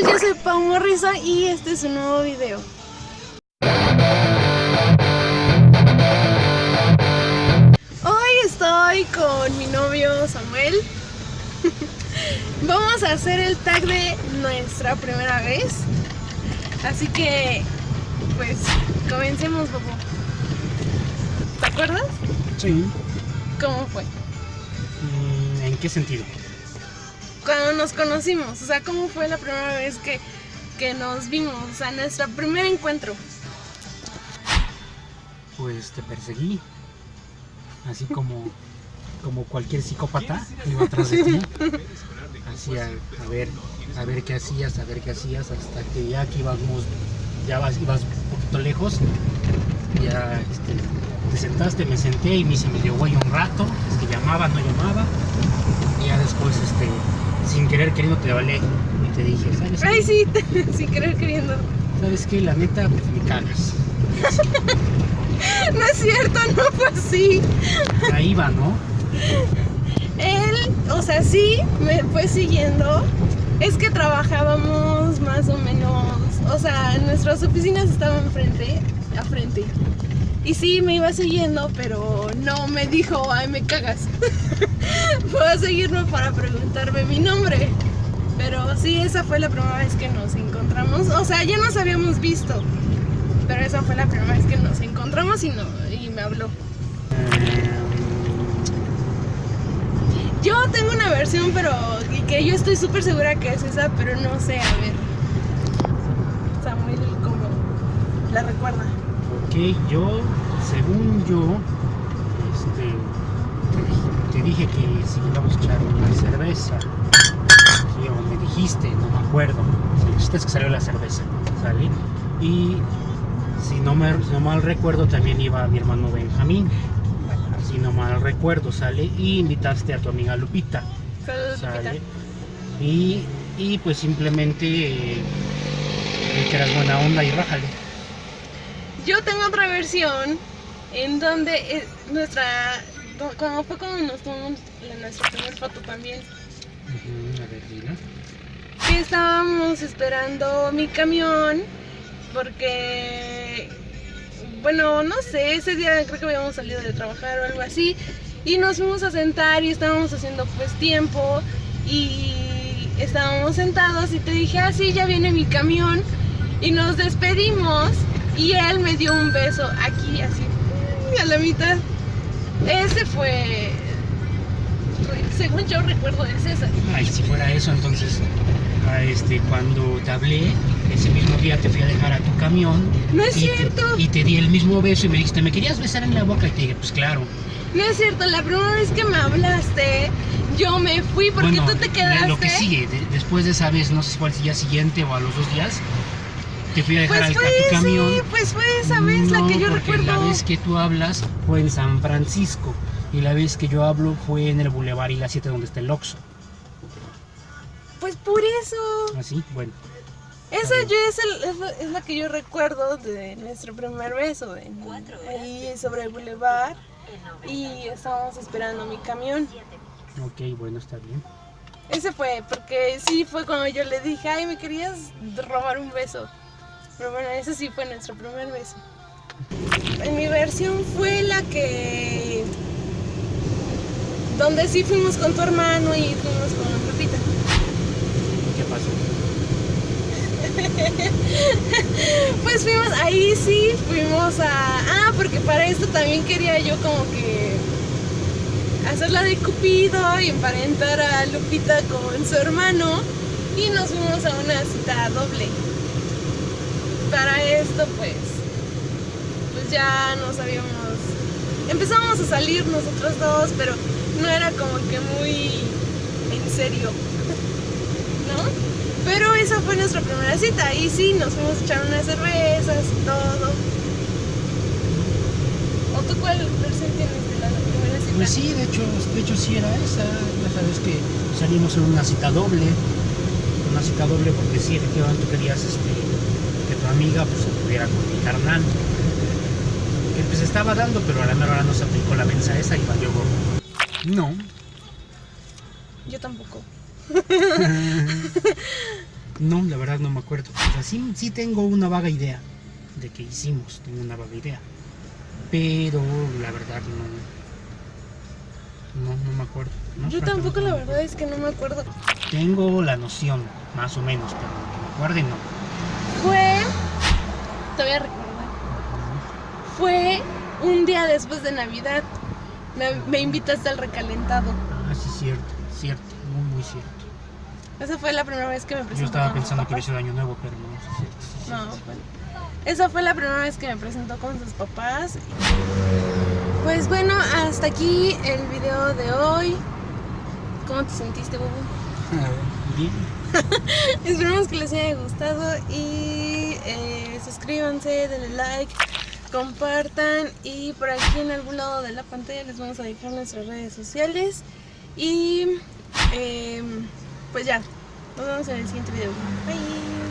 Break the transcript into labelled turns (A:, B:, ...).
A: Yo soy Pau Morrisa y este es un nuevo video. Hoy estoy con mi novio Samuel. Vamos a hacer el tag de nuestra primera vez. Así que, pues, comencemos, Bobo. ¿Te acuerdas?
B: Sí.
A: ¿Cómo fue?
B: Mm, ¿En qué sentido?
A: Cuando nos conocimos, o sea, ¿cómo fue la primera vez que, que nos vimos? O sea, nuestro primer encuentro.
B: Pues te perseguí. Así como, como cualquier psicópata iba atrás de ti. Así a, a ver, a ver qué hacías, a ver qué hacías, hasta que ya que íbamos, ya vas, ibas un poquito lejos, ya este, te sentaste, me senté y me se me dio güey un rato, es que llamaba, no llamaba, y ya después, este, sin querer queriendo te hablé y te dije, ¿sabes qué?
A: Ay, sí, sin querer queriendo.
B: ¿Sabes qué? La neta, pues me cagas.
A: No es cierto, no fue así.
B: Ahí va, ¿no?
A: Él, o sea, sí, me fue siguiendo. Es que trabajábamos más o menos, o sea, nuestras oficinas estaban frente a frente. Y sí, me iba siguiendo, pero no me dijo, ay, me cagas. fue a seguirme para preguntarme mi nombre. Pero sí, esa fue la primera vez que nos encontramos. O sea, ya nos habíamos visto. Pero esa fue la primera vez que nos encontramos y, no, y me habló. Yo tengo una versión, pero que yo estoy súper segura que es esa, pero no sé, a ver. Samuel, ¿cómo la recuerda?
B: Ok, yo, según yo, este, te dije que si íbamos a echar una cerveza, sí, o me dijiste, no me acuerdo, el chiste es que salió la cerveza, ¿sale? Y si no, me, si no mal recuerdo, también iba mi hermano Benjamín, si no mal recuerdo, ¿sale? Y invitaste a tu amiga Lupita, ¿sale? Y, y pues simplemente eh, que eras buena onda y rájale.
A: Yo tengo otra versión en donde eh, nuestra. Como fue como nos tomamos la- nuestra primera foto también.
B: A ver, dila.
A: que estábamos esperando mi camión porque bueno no sé ese día creo que habíamos salido de trabajar o algo así y nos fuimos a sentar y estábamos haciendo pues tiempo y estábamos sentados y te dije ah sí ya viene mi camión y nos despedimos y él me dio un beso aquí así a la mitad ese fue según yo recuerdo de César
B: Ay, si fuera eso, entonces, a este, cuando te hablé, ese mismo día te fui a dejar a tu camión.
A: No es
B: y te-
A: cierto.
B: y te di el mismo beso y me dijiste, ¿me querías besar en la boca? Y te dije, pues claro.
A: No es cierto, la primera vez que me hablaste, yo me fui porque
B: bueno,
A: tú te quedaste.
B: Lo que sigue, de- después de esa vez, no sé si fue al día siguiente o a los dos días, te fui a dejar
A: Pues fue,
B: a tu camión.
A: sí, pues fue esa vez la que yo
B: porque
A: recuerdo.
B: La vez que tú hablas fue en San Francisco y la vez que yo hablo fue en el Boulevard y la 7 donde está el Oxxo.
A: Pues por eso.
B: Así, bueno.
A: Esa yo es, el- es la, es la que yo recuerdo de nuestro primer beso. en- ahí sobre el boulevard. Y estábamos esperando mi camión.
B: Ok, bueno, está bien.
A: Ese fue, porque sí fue cuando yo le dije, ay, me querías robar un beso. Pero bueno, ese sí fue nuestro primer beso. En mi versión fue la que... Donde sí fuimos con tu hermano y fuimos con Lupita.
B: ¿Qué pasó?
A: Pues fuimos, ahí sí, fuimos a... Ah, porque para esto también quería yo como que hacerla de Cupido y emparentar a Lupita con su hermano y nos fuimos a una cita doble. Para esto pues, pues ya nos habíamos... Empezamos a salir nosotros dos, pero no era como que muy en serio, ¿no? Pero esa fue nuestra primera cita y sí, nos fuimos a echar unas cervezas y todo. ¿O tú cuál versión tienes de la primera cita?
B: Pues sí, de hecho, de hecho sí era esa. Ya sabes que salimos en una cita doble. Una cita doble porque sí, efectivamente tú querías este, que tu amiga pues se pudiera con mi carnal. Que pues estaba dando, pero a la mera hora no se aplicó la mensa esa y valió gorro. No.
A: Yo tampoco.
B: No, la verdad no me acuerdo. O sea, sí, sí tengo una vaga idea de que hicimos, tengo una vaga idea. Pero la verdad no. No, no me acuerdo. ¿no?
A: Yo tampoco, la verdad es que no me acuerdo.
B: acuerdo. Tengo la noción, más o menos, pero que me acuerde no.
A: Te voy a recordar. Fue un día después de Navidad. Me, me invitaste al recalentado.
B: Ah, sí, cierto, cierto, muy, muy cierto.
A: Esa fue la primera vez que me presenté.
B: Yo estaba
A: con
B: pensando que
A: papás.
B: hubiese sido año nuevo, pero no, sí, cierto, sí,
A: No,
B: cierto.
A: fue- esa fue la primera vez que me presentó con sus papás. Pues bueno, hasta aquí el video de hoy. ¿Cómo te sentiste, Bobo?
B: Bien.
A: Esperemos que les haya gustado y eh, suscríbanse, denle like, compartan y por aquí en algún lado de la pantalla les vamos a dejar nuestras redes sociales y eh, pues ya, nos vemos en el siguiente video. Bye.